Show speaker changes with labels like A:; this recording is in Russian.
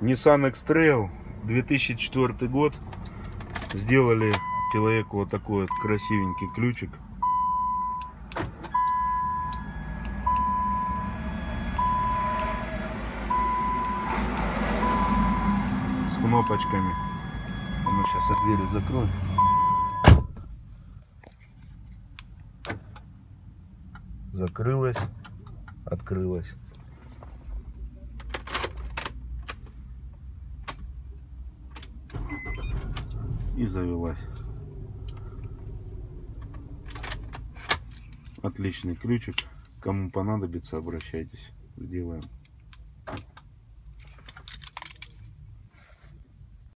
A: Nissan X-Trail 2004 год. Сделали человеку вот такой вот красивенький ключик. С кнопочками. А ну сейчас я двери закрою. Закрылась, открылась. И завелась. Отличный ключик. Кому понадобится, обращайтесь. Сделаем.